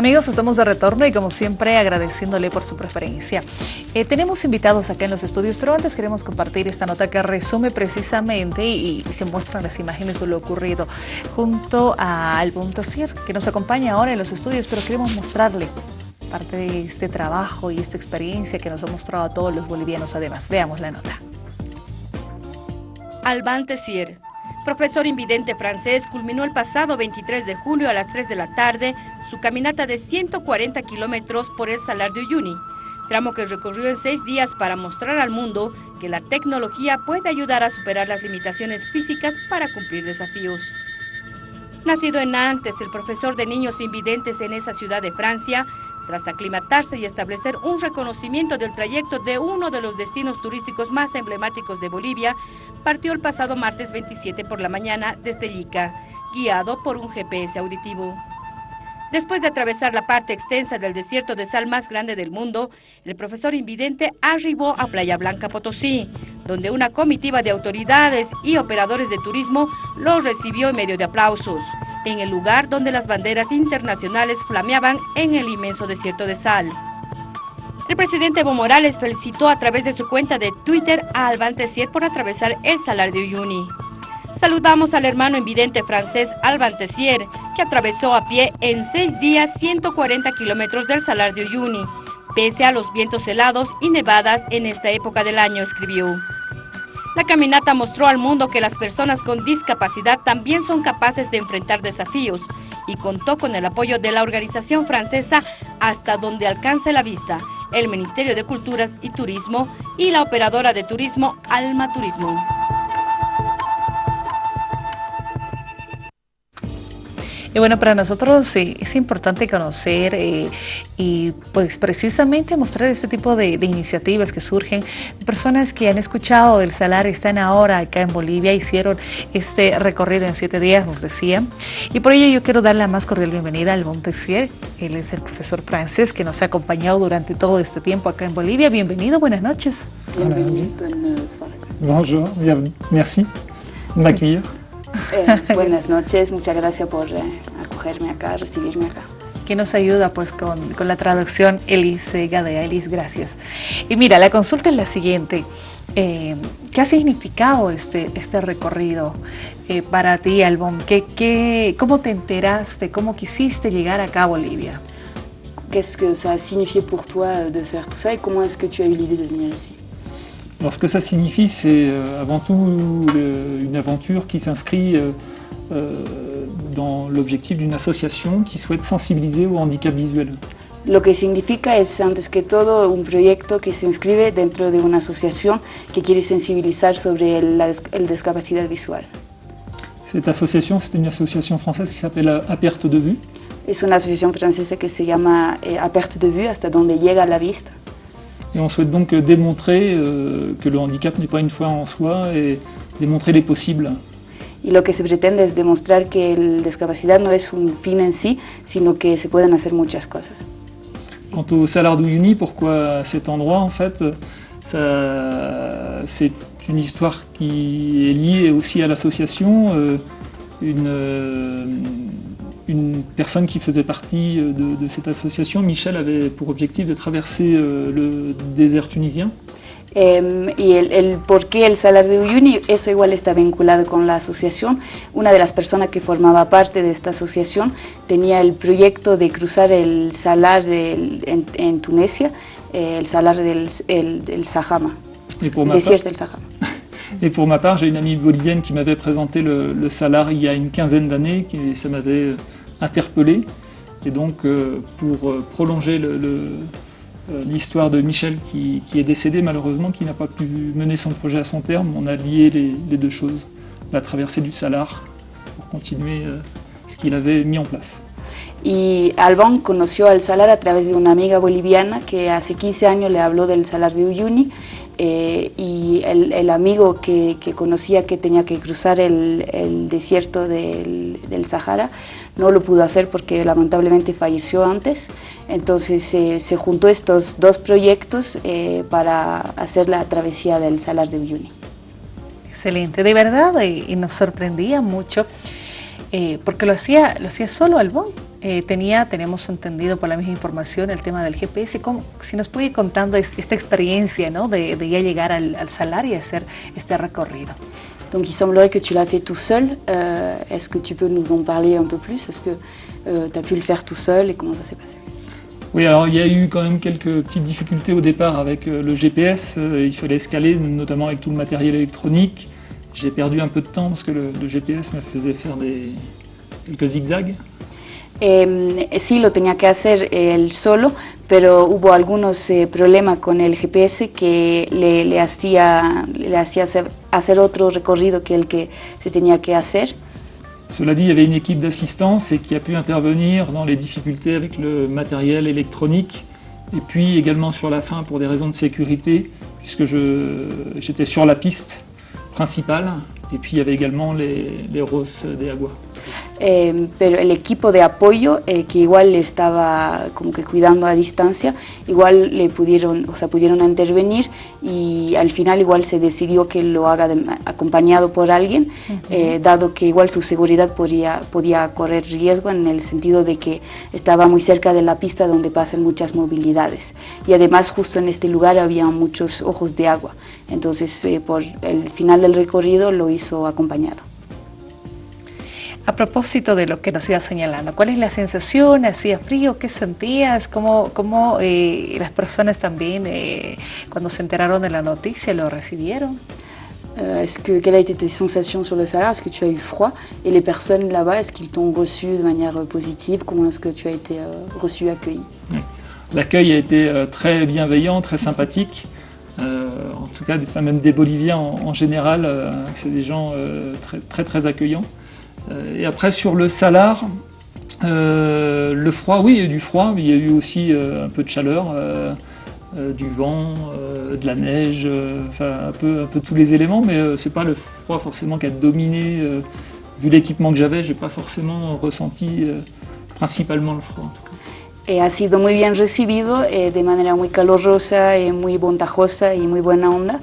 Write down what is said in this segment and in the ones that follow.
Amigos, estamos de retorno y como siempre agradeciéndole por su preferencia. Eh, tenemos invitados acá en los estudios, pero antes queremos compartir esta nota que resume precisamente y, se muestran las imágenes de lo ocurrido junto a Albon Tassier, que nos acompaña ahora en los estudios, pero queremos mostrarle parte de este trabajo y esta experiencia que nos ha mostrado a todos los bolivianos además. Veamos la nota. Alban Tessier, profesor invidente francés, culminó el pasado 23 de julio a las 3 de la tarde su caminata de 140 kilómetros por el Salar de Uyuni, tramo que recorrió en seis días para mostrar al mundo que la tecnología puede ayudar a superar las limitaciones físicas para cumplir desafíos. Nacido en Nantes, el profesor de niños invidentes en esa ciudad de Francia, tras aclimatarse y establecer un reconocimiento del trayecto de uno de los destinos turísticos más emblemáticos de Bolivia, partió el pasado martes 27 por la mañana desde Ica, guiado por un GPS auditivo. Después de atravesar la parte extensa del desierto de sal más grande del mundo, el profesor invidente arribó a Playa Blanca Potosí, donde una comitiva de autoridades y operadores de turismo lo recibió en medio de aplausos, en el lugar donde las banderas internacionales flameaban en el inmenso desierto de sal. El presidente Evo Morales felicitó a través de su cuenta de Twitter a Alban Tessier por atravesar el Salar de Uyuni. Saludamos al hermano invidente francés Alban Tessier, que atravesó a pie en seis días 140 kilómetros del Salar de Uyuni, pese a los vientos helados y nevadas en esta época del año, escribió. La caminata mostró al mundo que las personas con discapacidad también son capaces de enfrentar desafíos y contó con el apoyo de la organización francesa Hasta donde alcance la vista, el Ministerio de Culturas y Turismo y la operadora de turismo Alma Turismo. Y bueno, para nosotros es importante conocer eh, y pues precisamente mostrar este tipo de, iniciativas que surgen de personas que han escuchado del Salar, están ahora acá en Bolivia, hicieron este recorrido en siete días, nos decían. Y por ello yo quiero dar la más cordial bienvenida al Montessier, él es el profesor francés que nos ha acompañado durante todo este tiempo acá en Bolivia. Bienvenido, buenas noches. Bienvenido. Bonjour, merci de m'accueillir. Eh, buenas noches, muchas gracias por eh, acogerme acá, recibirme acá. Que nos ayuda pues con, con la traducción Elise Gadea. Elis, gracias. Y mira, la consulta es la siguiente. Eh, ¿Qué ha significado este, este recorrido para ti, Albón? ¿Qué, qué, ¿Cómo te enteraste? ¿Cómo quisiste llegar acá a Bolivia? Qu'est-ce que ça a signifié pour toi de faire tout ça et comment est-ce que tu as eu l'idée de venir ici Alors ce que ça signifie, c'est euh, avant tout une aventure qui s'inscrit euh, euh, dans l'objectif d'une association qui souhaite sensibiliser au handicap visuel. Lo que significa es, antes que todo, un proyecto que se inscribe dentro de una asociación que quiere sensibilizar sobre la el discapacidad visual. Cette association, c'est une association française qui s'appelle A Perte de Vue. Es una asociación francesa que se llama eh, A Perte de Vue, hasta donde llega la vista. Et on souhaite donc démontrer euh, que le handicap n'est pas une foi en soi et démontrer les possibles. Y lo que se pretende es demostrar que la discapacidad no es un fin en sí, sino que se pueden hacer muchas cosas. Quant au Salar d'Uyuni, pourquoi cet endroit en fait? C'est une histoire qui est liée aussi à l'association, euh, une, euh, une personne qui faisait partie euh, de, cette association, Michel, avait pour objectif de traverser euh, le désert tunisien. y el, el, por qué el Salar de Uyuni, eso igual está vinculado con la asociación. Una de las personas que formaba parte de esta asociación tenía el proyecto de cruzar el Salar en, en, Tunesia, eh, el Salar del el, Sahama, el desierto del Sahama. Et pour ma part, j'ai une amie bolivienne qui m'avait présenté le, le, Salar il y a une quinzaine d'années, et ça m'avait interpellé. Et donc, euh, pour euh, prolonger euh, l'histoire de Michel qui, est décédé malheureusement, qui n'a pas pu mener son projet à son terme, on a lié les, deux choses, la traversée du Salar, pour continuer ce qu'il avait mis en place. Y Albán conoció al Salar a través de una amiga boliviana que hace 15 años le habló del Salar de Uyuni eh, y el, el amigo que, que, conocía que tenía que cruzar el, desierto del, Sahara no lo pudo hacer porque lamentablemente falleció antes, entonces eh, se juntó estos dos proyectos eh, para hacer la travesía del Salar de Uyuni. Excelente, de verdad, y, nos sorprendía mucho eh, porque lo hacía, lo hacía solo Albón eh, tenía, tenemos entendido por la misma información, el tema del GPS. ¿Cómo, si nos puede ir contando esta experiencia ¿no? de, de, ya llegar al, al salar y hacer este recorrido. Donc il semblerait que tu l'as fait tout seul. Euh, Est-ce que tu peux nous en parler un peu plus? Est-ce que euh, tu as pu le faire tout seul et comment ça s'est passé? Oui, alors il y a eu quand même quelques petites difficultés au départ avec euh, le GPS. Il fallait escaler, notamment avec tout le matériel électronique. J'ai perdu un peu de temps parce que le, le GPS me faisait faire des, quelques zigzags. Eh, sí, lo tenía que hacer él solo, pero hubo algunos eh, problemas con el GPS le, le hacía, le hacía hacer, hacer, otro recorrido que el que se tenía que hacer. Cela dit, il y avait une équipe d'assistance qui a pu intervenir dans les difficultés avec le matériel électronique et puis également sur la fin pour des raisons de sécurité puisque j'étais sur la piste principale et puis il y avait également les, les roses des aguas. Eh, pero el equipo de apoyo eh, que igual le estaba como que cuidando a distancia, igual le pudieron, o sea, pudieron intervenir y al final igual se decidió que lo haga de, acompañado por alguien, uh -huh. eh, dado que igual su seguridad podía, podía correr riesgo en el sentido de que estaba muy cerca de la pista donde pasan muchas movilidades y además justo en este lugar había muchos ojos de agua, entonces eh, por el final del recorrido lo hizo acompañado. A propósito de lo que nos iba señalando, ¿cuál es la sensación? ¿Hacía frío? ¿Qué sentías? ¿Cómo, cómo eh, las personas también, eh, cuando se enteraron de la noticia, lo recibieron? Euh, est-ce que, quelle a été tes sensations sur le salaire Est-ce que tu as eu froid? Et les personnes là-bas, est-ce qu'ils t'ont reçu de manière positive? Comment est-ce que tu as été euh, reçu, accueilli? L'accueil a été euh, très bienveillant, très sympathique. en tout cas, même des Boliviens en, en général, c'est des gens très, très très accueillants. Euh, et après sur le salar, euh, le froid, oui, il y a eu du froid, mais il y a eu aussi euh, un peu de chaleur, du vent, de la neige, enfin un peu, un peu tous les éléments, mais c'est pas le froid forcément qui a dominé. vu l'équipement que j'avais, j'ai pas forcément ressenti principalement le froid en tout cas. Eh, ha sido muy bien recibido eh, de manera muy calurosa, eh, muy bondajosa y muy buena onda.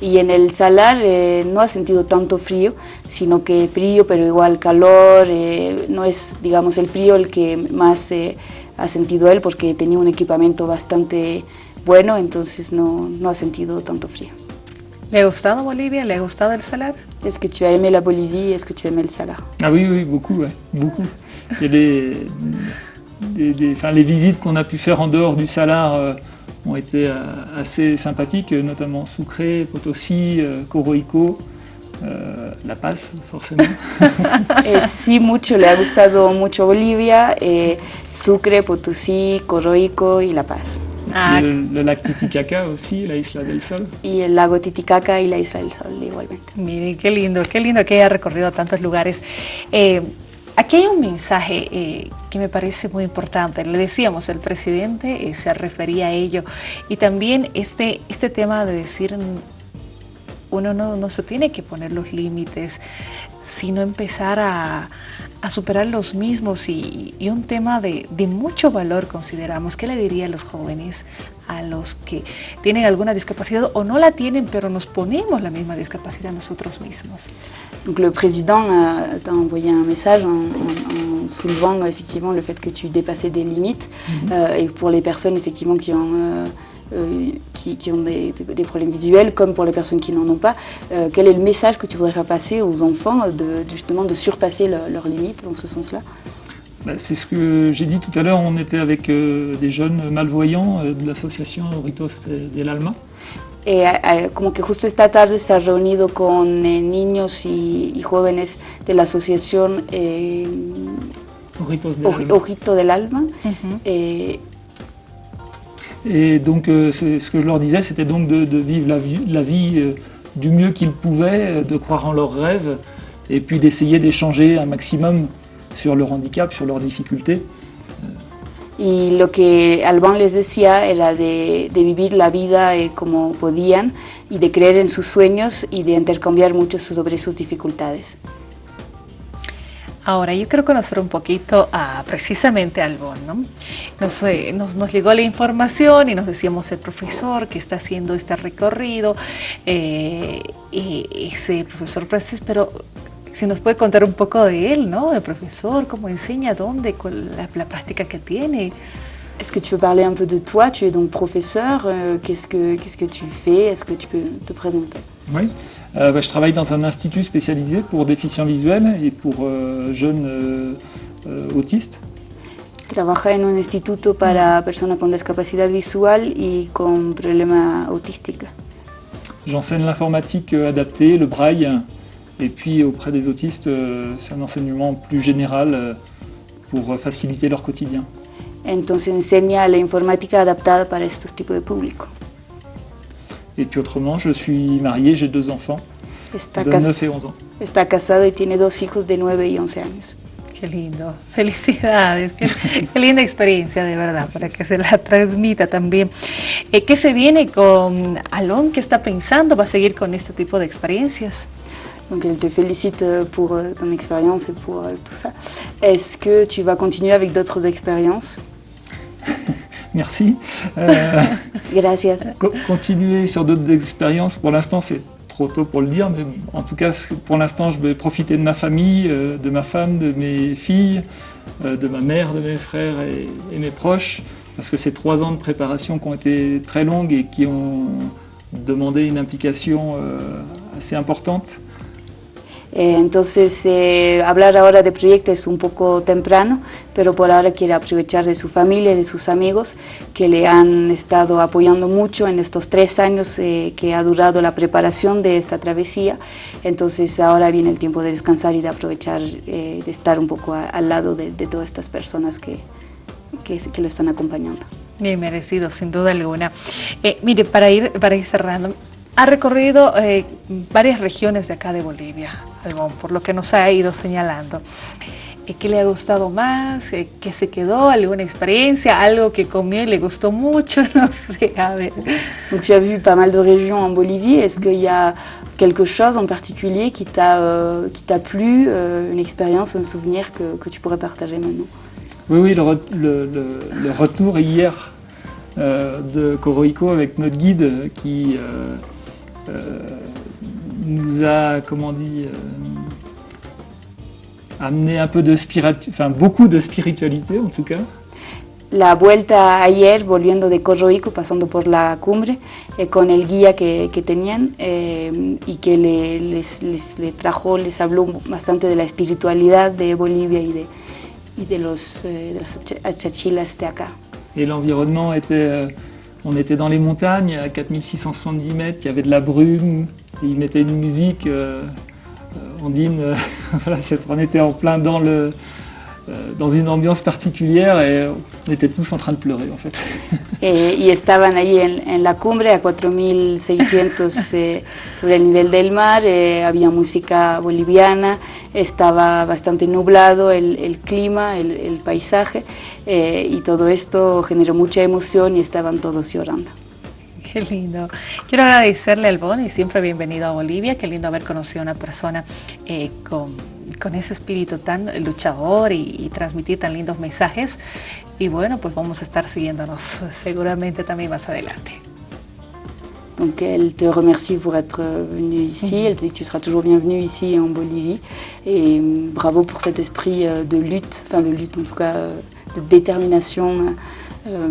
Y en el salar eh, no ha sentido tanto frío, sino que frío, pero igual calor. Eh, no es, digamos, el frío el que más eh, ha sentido él, porque tenía un equipamiento bastante bueno, entonces no, no ha sentido tanto frío. ¿Le ha gustado Bolivia? ¿Le ha gustado el salar? Est-ce que tu as aimé la Bolivie? Est-ce que tu as aimé le salar? Ah oui, oui, beaucoup, ouais, beaucoup. Les, les, enfin, les visites qu'on a pu faire en dehors du salar euh, ont été euh, assez sympathiques, notamment Sucre, Potosí, euh, Coroico, euh, La Paz, forcément. eh, sí, mucho, le ha gustado mucho Bolivia, eh, Sucre, Potosí, Coroico y La Paz. Ah. Le, le, lac Titicaca aussi, la Isla del Sol. Y el lago Titicaca y la Isla del Sol igualmente. Miren, qué lindo, qué lindo que haya recorrido tantos lugares. Eh, Aquí hay un mensaje eh, que me parece muy importante. Le decíamos, el presidente eh, se refería a ello. Y también este, este tema de decir, uno no, no se tiene que poner los límites, sino empezar a, a superar los mismos y, y un tema de, de, mucho valor consideramos. ¿Qué le diría a los jóvenes, a los que tienen alguna discapacidad o no la tienen, pero nos ponemos la misma discapacidad nosotros mismos? Donc le président euh, t'a envoyé un message en, en, en, soulevant effectivement le fait que tu dépassais des limites mm -hmm. euh, et pour les personnes effectivement qui ont euh, euh, qui, qui, ont des, des, problèmes visuels, comme pour les personnes qui n'en ont pas. Euh, quel est le message que tu voudrais faire passer aux enfants de, justement de surpasser le, leurs limites dans ce sens-là? Bah, C'est ce que j'ai dit tout à l'heure, on était avec euh, des jeunes malvoyants de l'association Ritos del Alma. Eh, eh, como que justo esta tarde se ha reunido con eh, niños y, y, jóvenes de la asociación eh, Ojitos del Alma, Ojito del Alma uh -huh. Et donc, euh, ce que je leur disais, c'était donc de, de, vivre la vie, la vie euh, du mieux qu'ils pouvaient, de croire en leurs rêves, et puis d'essayer d'échanger un maximum sur leur handicap, sur leurs difficultés. Y lo que Alban les decía era de, de vivir la vida eh, como podían y de creer en sus sueños y de intercambiar mucho sobre sus dificultades. Ahora, yo quiero conocer un poquito a, precisamente a Albón, ¿no? Nos, eh, nos, nos, llegó la información y nos decíamos el profesor que está haciendo este recorrido, eh, ese profesor francés, pero si nos puede contar un poco de él, ¿no? El profesor, cómo enseña, dónde, cuál la, la práctica que tiene. Est-ce que tu peux parler un peu de toi? Tu es donc professeur. Euh, Qu'est-ce que qu'est-ce que tu fais? Est-ce que tu peux te présenter? Oui, euh, bah, je travaille dans un institut spécialisé pour déficients visuels et pour euh, jeunes euh, euh, autistes. Trabaja en un instituto para personas con discapacidad visual y con problema autística. J'enseigne l'informatique adaptée, le braille, et puis auprès des autistes, euh, c'est un enseignement plus général euh, pour faciliter leur quotidien. Entonces enseña la informática adaptada para estos tipos de público. Et puis autrement, je suis marié, j'ai deux enfants Está, de cas- 9 et 11 ans. está casado y tiene dos hijos de 9 y 11 años. Qué lindo, felicidades, qué, qué linda experiencia de verdad, para que se la transmita también. Eh, ¿Qué se viene con Alon? ¿Qué está pensando? ¿Va a seguir con este tipo de experiencias? Donc elle te félicite euh, pour euh, ton expérience et pour euh, tout ça. Est-ce que tu vas continuer avec d'autres expériences? Merci. Euh, Gracias. co- continuer sur d'autres expériences, pour l'instant c'est trop tôt pour le dire, mais en tout cas pour l'instant je vais profiter de ma famille, de ma femme, de mes filles, de ma mère, de mes frères et, et mes proches, parce que c'est trois ans de préparation qui ont été très longues et qui ont demandé une implication assez importante. Eh, entonces, eh, hablar ahora de proyectos es un poco temprano, pero por ahora quiere aprovechar de su familia de sus amigos que le han estado apoyando mucho en estos tres años eh, que ha durado la preparación de esta travesía. Entonces, ahora viene el tiempo de descansar y de aprovechar eh, de estar un poco a- al lado de, de todas estas personas que, que, que lo están acompañando. Bien merecido, sin duda alguna. Eh, mire, para ir, para ir cerrando, ha recorrido eh, varias regiones de acá de Bolivia, Albón, por lo que nos ha ido señalando. Eh, ¿Qué le ha gustado más? Eh, ¿Qué se quedó? ¿Alguna experiencia? ¿Algo que comió y le gustó mucho? No sé, a ver. Donc, tu as vu pas mal de régions en Bolivie. Est-ce qu'il y a quelque chose en particulier qui t'a euh, qui t'a plu, euh, une expérience, un souvenir que, que tu pourrais partager maintenant? Oui, oui, le, re- le- le- le retour hier euh, de Coroico avec notre guide euh, qui euh, euh, nous a, comment dit, euh, amené un peu de spiritualité, enfin beaucoup de spiritualité en tout cas. La vuelta ayer, volviendo de Corroico, pasando por la cumbre, eh, con el guía que, que tenían eh, y que le, les, les- le trajo, les habló bastante de la espiritualidad de Bolivia y de, y de, los, eh, de las acha- achachilas de acá. Et l'environnement était, euh, on était dans les montagnes à 4670 mètres, il y avait de la brume, et ils mettaient une musique euh, euh, andine, euh, voilà, on était en plein dans, le, dans une ambiance particulière et on était tous en train de pleurer en fait. Eh, y estaban ahí en, en la cumbre a 4.600 eh, sobre el nivel del mar, eh, había música boliviana, estaba bastante nublado el, el clima, el, el paisaje eh, y todo esto generó mucha emoción y estaban todos llorando. Qué lindo. Quiero agradecerle al Bon y siempre bienvenido a Bolivia. Qué lindo haber conocido a una persona eh, con, con ese espíritu tan luchador y, y transmitir tan lindos mensajes. Y bueno, pues vamos a estar siguiéndonos seguramente también más adelante. Donc elle te remercie pour être venu ici, elle te dit que tu seras toujours bienvenu ici en Bolivie et euh, bravo pour cet esprit euh, de lutte, enfin de lutte en tout cas, euh, de détermination euh,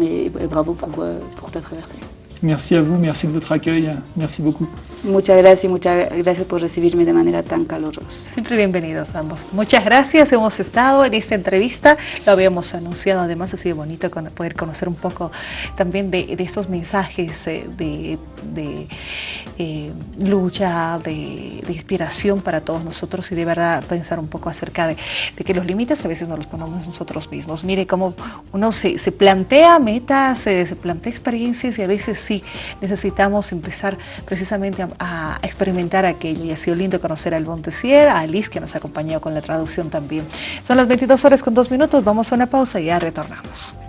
et, et bravo pour, euh, pour ta traversée. Merci à vous, merci de votre accueil, merci beaucoup. Muchas gracias y muchas gracias por recibirme de manera tan calurosa. Siempre bienvenidos ambos. Muchas gracias. Hemos estado en esta entrevista, lo habíamos anunciado. Además, ha sido bonito poder conocer un poco también de, de estos mensajes eh, de, de, eh, lucha, de, de inspiración para todos nosotros y de verdad pensar un poco acerca de, de que los límites a veces nos los ponemos nosotros mismos. Mire cómo uno se, se plantea metas, eh, se plantea experiencias y a veces sí necesitamos empezar precisamente a, a experimentar aquello. Y ha sido lindo conocer al Montesier, a Alice que nos ha acompañado con la traducción también. Son las 22 horas con dos minutos, vamos a una pausa y ya retornamos.